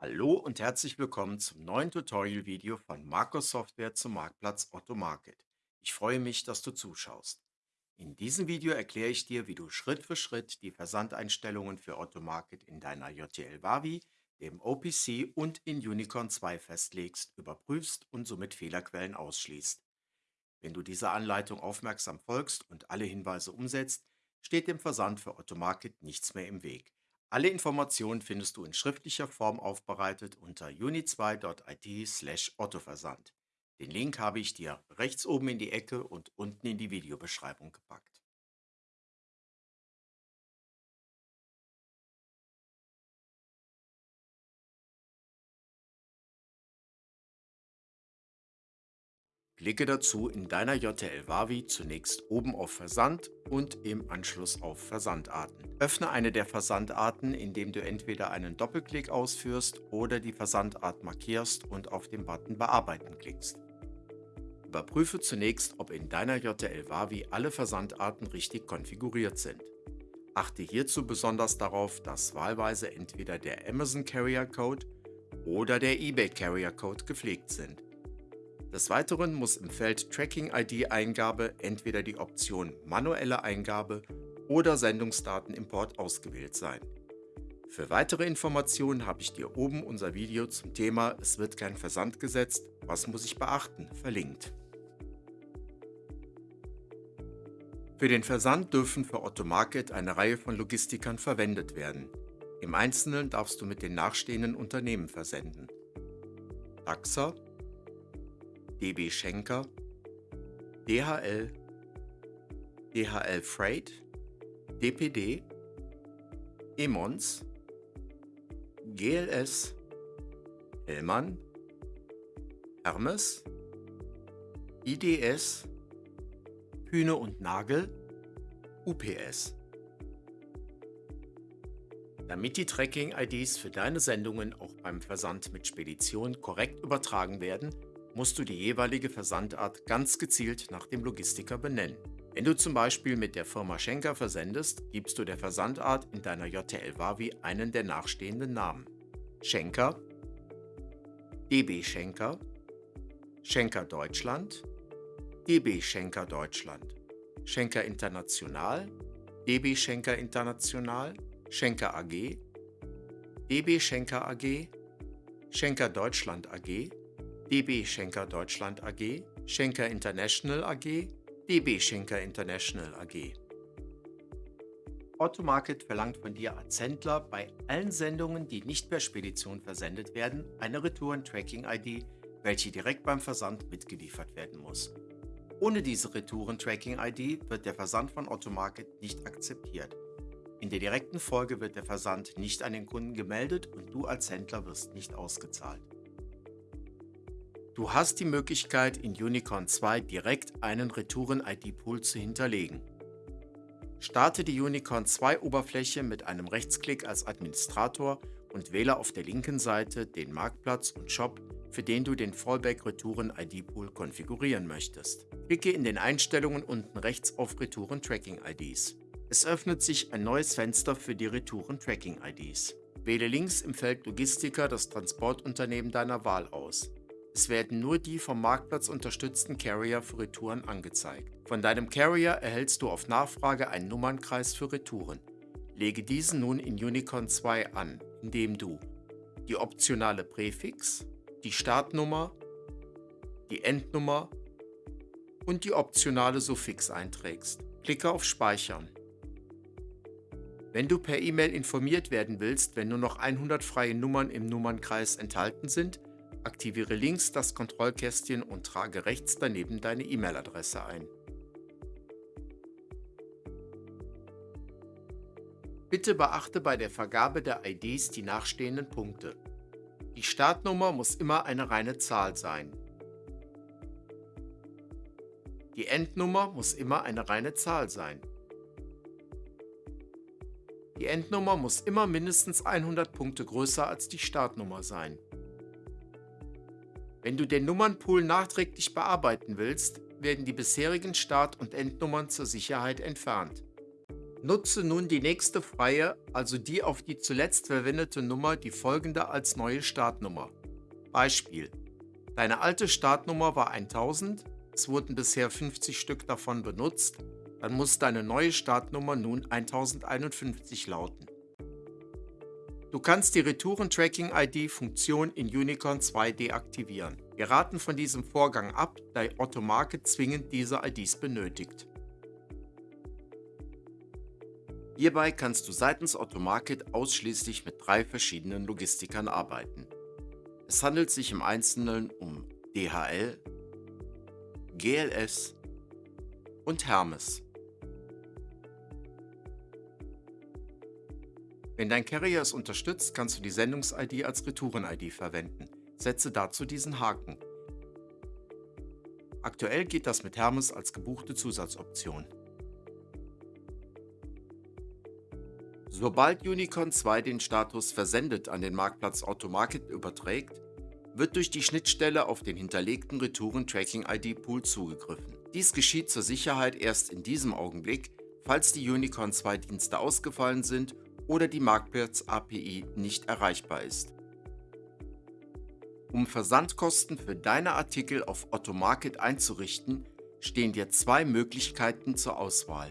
Hallo und herzlich willkommen zum neuen Tutorial-Video von Markus Software zum Marktplatz Otto Market. Ich freue mich, dass du zuschaust. In diesem Video erkläre ich dir, wie du Schritt für Schritt die Versandeinstellungen für Otto Market in deiner JTL Wavi, dem OPC und in Unicorn 2 festlegst, überprüfst und somit Fehlerquellen ausschließt. Wenn du dieser Anleitung aufmerksam folgst und alle Hinweise umsetzt, steht dem Versand für Otto Market nichts mehr im Weg. Alle Informationen findest du in schriftlicher Form aufbereitet unter uni2.it/ottoversand. Den Link habe ich dir rechts oben in die Ecke und unten in die Videobeschreibung gepackt. Klicke dazu in deiner JTL Wavi zunächst oben auf Versand und im Anschluss auf Versandarten. Öffne eine der Versandarten, indem du entweder einen Doppelklick ausführst oder die Versandart markierst und auf den Button Bearbeiten klickst. Überprüfe zunächst, ob in deiner JTL Wavi alle Versandarten richtig konfiguriert sind. Achte hierzu besonders darauf, dass wahlweise entweder der Amazon Carrier Code oder der eBay Carrier Code gepflegt sind. Des Weiteren muss im Feld Tracking-ID-Eingabe entweder die Option Manuelle Eingabe oder Sendungsdatenimport ausgewählt sein. Für weitere Informationen habe ich dir oben unser Video zum Thema Es wird kein Versand gesetzt, was muss ich beachten, verlinkt. Für den Versand dürfen für Otto Market eine Reihe von Logistikern verwendet werden. Im Einzelnen darfst du mit den nachstehenden Unternehmen versenden. Taxa, DB Schenker, DHL, DHL Freight, DPD, Emons, GLS, Hellmann, Hermes, IDS, Hühne und Nagel, UPS. Damit die Tracking-IDs für deine Sendungen auch beim Versand mit Spedition korrekt übertragen werden, musst du die jeweilige Versandart ganz gezielt nach dem Logistiker benennen. Wenn du zum Beispiel mit der Firma Schenker versendest, gibst du der Versandart in deiner JTL Wavi einen der nachstehenden Namen. Schenker, DB Schenker, Schenker Deutschland, DB Schenker Deutschland, Schenker International, DB Schenker International, Schenker AG, DB Schenker AG, Schenker Deutschland AG, DB Schenker Deutschland AG, Schenker International AG, DB Schenker International AG. Otto Market verlangt von dir als Händler bei allen Sendungen, die nicht per Spedition versendet werden, eine Retouren-Tracking-ID, welche direkt beim Versand mitgeliefert werden muss. Ohne diese Retouren-Tracking-ID wird der Versand von Otto Market nicht akzeptiert. In der direkten Folge wird der Versand nicht an den Kunden gemeldet und du als Händler wirst nicht ausgezahlt. Du hast die Möglichkeit, in Unicorn 2 direkt einen Retouren-ID-Pool zu hinterlegen. Starte die Unicorn 2 Oberfläche mit einem Rechtsklick als Administrator und wähle auf der linken Seite den Marktplatz und Shop, für den du den Fallback Retouren ID Pool konfigurieren möchtest. Klicke in den Einstellungen unten rechts auf Retouren Tracking IDs. Es öffnet sich ein neues Fenster für die Retouren Tracking IDs. Wähle links im Feld Logistiker das Transportunternehmen deiner Wahl aus. Es werden nur die vom Marktplatz unterstützten Carrier für Retouren angezeigt. Von deinem Carrier erhältst du auf Nachfrage einen Nummernkreis für Retouren. Lege diesen nun in Unicorn 2 an, indem du die optionale Präfix, die Startnummer, die Endnummer und die optionale Suffix einträgst. Klicke auf Speichern. Wenn du per E-Mail informiert werden willst, wenn nur noch 100 freie Nummern im Nummernkreis enthalten sind, Aktiviere links das Kontrollkästchen und trage rechts daneben deine E-Mail-Adresse ein. Bitte beachte bei der Vergabe der IDs die nachstehenden Punkte. Die Startnummer muss immer eine reine Zahl sein. Die Endnummer muss immer eine reine Zahl sein. Die Endnummer muss immer mindestens 100 Punkte größer als die Startnummer sein. Wenn du den Nummernpool nachträglich bearbeiten willst, werden die bisherigen Start- und Endnummern zur Sicherheit entfernt. Nutze nun die nächste freie, also die auf die zuletzt verwendete Nummer, die folgende als neue Startnummer. Beispiel. Deine alte Startnummer war 1000, es wurden bisher 50 Stück davon benutzt, dann muss deine neue Startnummer nun 1051 lauten. Du kannst die Retouren-Tracking-ID-Funktion in Unicorn 2 deaktivieren. Wir raten von diesem Vorgang ab, da Automarket zwingend diese IDs benötigt. Hierbei kannst du seitens Automarket ausschließlich mit drei verschiedenen Logistikern arbeiten. Es handelt sich im Einzelnen um DHL, GLS und Hermes. Wenn dein Carrier es unterstützt, kannst du die Sendungs-ID als Retouren-ID verwenden. Setze dazu diesen Haken. Aktuell geht das mit Hermes als gebuchte Zusatzoption. Sobald Unicorn 2 den Status Versendet an den Marktplatz Automarket überträgt, wird durch die Schnittstelle auf den hinterlegten Retouren-Tracking-ID-Pool zugegriffen. Dies geschieht zur Sicherheit erst in diesem Augenblick, falls die Unicorn 2 Dienste ausgefallen sind oder die Marktplatz-API nicht erreichbar ist. Um Versandkosten für deine Artikel auf Automarket einzurichten, stehen dir zwei Möglichkeiten zur Auswahl.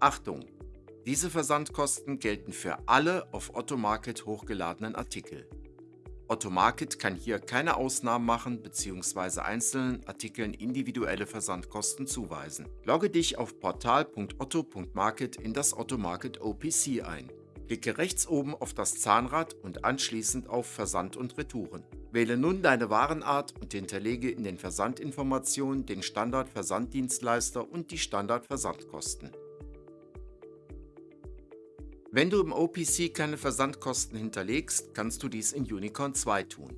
Achtung! Diese Versandkosten gelten für alle auf Ottomarket hochgeladenen Artikel. Ottomarket kann hier keine Ausnahmen machen bzw. einzelnen Artikeln individuelle Versandkosten zuweisen. Logge dich auf portal.otto.market in das Ottomarket OPC ein. Klicke rechts oben auf das Zahnrad und anschließend auf Versand und Retouren. Wähle nun deine Warenart und hinterlege in den Versandinformationen den Standard-Versanddienstleister und die Standard-Versandkosten. Wenn du im OPC keine Versandkosten hinterlegst, kannst du dies in Unicorn 2 tun.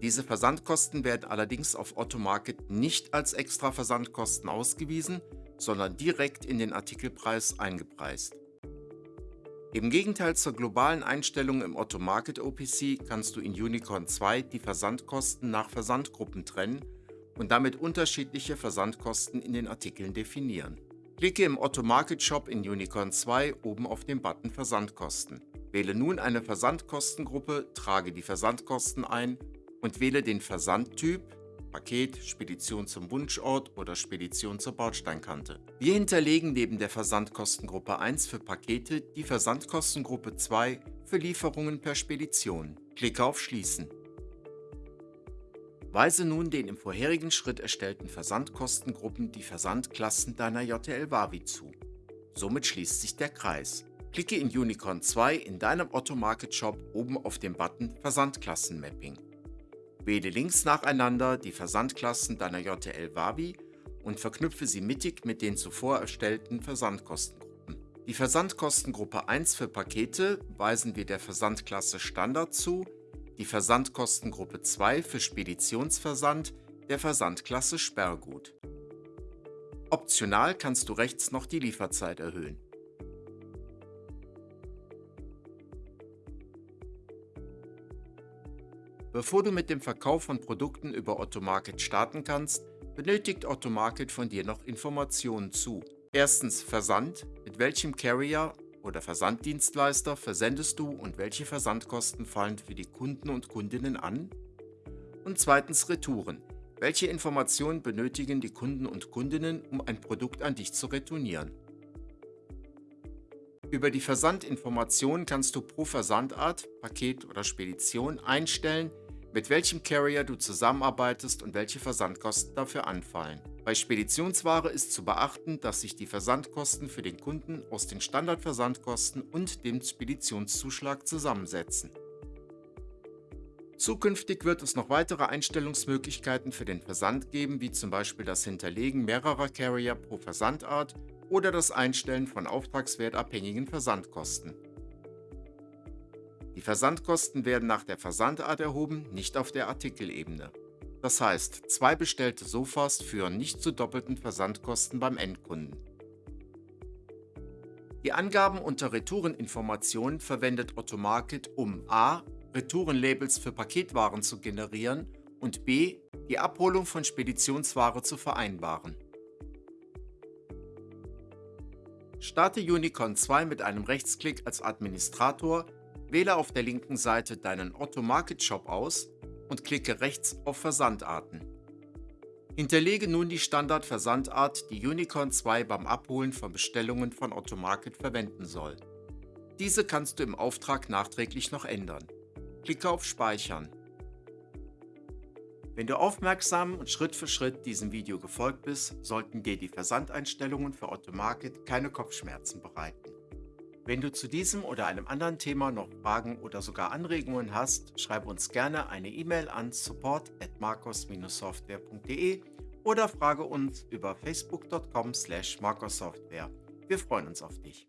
Diese Versandkosten werden allerdings auf Automarket nicht als extra Versandkosten ausgewiesen, sondern direkt in den Artikelpreis eingepreist. Im Gegenteil zur globalen Einstellung im Automarket OPC kannst du in Unicorn 2 die Versandkosten nach Versandgruppen trennen und damit unterschiedliche Versandkosten in den Artikeln definieren. Klicke im Otto Market Shop in Unicorn 2 oben auf den Button Versandkosten. Wähle nun eine Versandkostengruppe, trage die Versandkosten ein und wähle den Versandtyp Paket, Spedition zum Wunschort oder Spedition zur Bausteinkante. Wir hinterlegen neben der Versandkostengruppe 1 für Pakete die Versandkostengruppe 2 für Lieferungen per Spedition. Klicke auf Schließen. Weise nun den im vorherigen Schritt erstellten Versandkostengruppen die Versandklassen deiner JTL Wavi zu. Somit schließt sich der Kreis. Klicke in Unicorn 2 in deinem Otto Market Shop oben auf den Button Versandklassenmapping. Wähle links nacheinander die Versandklassen deiner JTL Wavi und verknüpfe sie mittig mit den zuvor erstellten Versandkostengruppen. Die Versandkostengruppe 1 für Pakete weisen wir der Versandklasse Standard zu, die Versandkostengruppe 2 für Speditionsversand der Versandklasse Sperrgut. Optional kannst du rechts noch die Lieferzeit erhöhen. Bevor du mit dem Verkauf von Produkten über Ottomarket starten kannst, benötigt Ottomarket von dir noch Informationen zu. Erstens Versand, mit welchem Carrier oder Versanddienstleister versendest du und welche Versandkosten fallen für die Kunden und Kundinnen an? Und zweitens Retouren. Welche Informationen benötigen die Kunden und Kundinnen, um ein Produkt an dich zu retournieren? Über die Versandinformation kannst du pro Versandart, Paket oder Spedition einstellen, mit welchem Carrier du zusammenarbeitest und welche Versandkosten dafür anfallen. Bei Speditionsware ist zu beachten, dass sich die Versandkosten für den Kunden aus den Standardversandkosten und dem Speditionszuschlag zusammensetzen. Zukünftig wird es noch weitere Einstellungsmöglichkeiten für den Versand geben, wie zum Beispiel das Hinterlegen mehrerer Carrier pro Versandart oder das Einstellen von auftragswertabhängigen Versandkosten. Die Versandkosten werden nach der Versandart erhoben, nicht auf der Artikelebene. Das heißt, zwei bestellte Sofas führen nicht zu doppelten Versandkosten beim Endkunden. Die Angaben unter Retoureninformationen verwendet Ottomarket, um a. Retourenlabels für Paketwaren zu generieren und b. die Abholung von Speditionsware zu vereinbaren. Starte Unicorn 2 mit einem Rechtsklick als Administrator, wähle auf der linken Seite deinen Otto Market Shop aus und klicke rechts auf Versandarten. Hinterlege nun die Standardversandart, die Unicorn 2 beim Abholen von Bestellungen von Otto Market verwenden soll. Diese kannst du im Auftrag nachträglich noch ändern. Klicke auf Speichern. Wenn du aufmerksam und Schritt für Schritt diesem Video gefolgt bist, sollten dir die Versandeinstellungen für Otto Market keine Kopfschmerzen bereiten. Wenn du zu diesem oder einem anderen Thema noch Fragen oder sogar Anregungen hast, schreibe uns gerne eine E-Mail an support@marcos-software.de oder frage uns über facebook.com/marcossoftware. Wir freuen uns auf dich.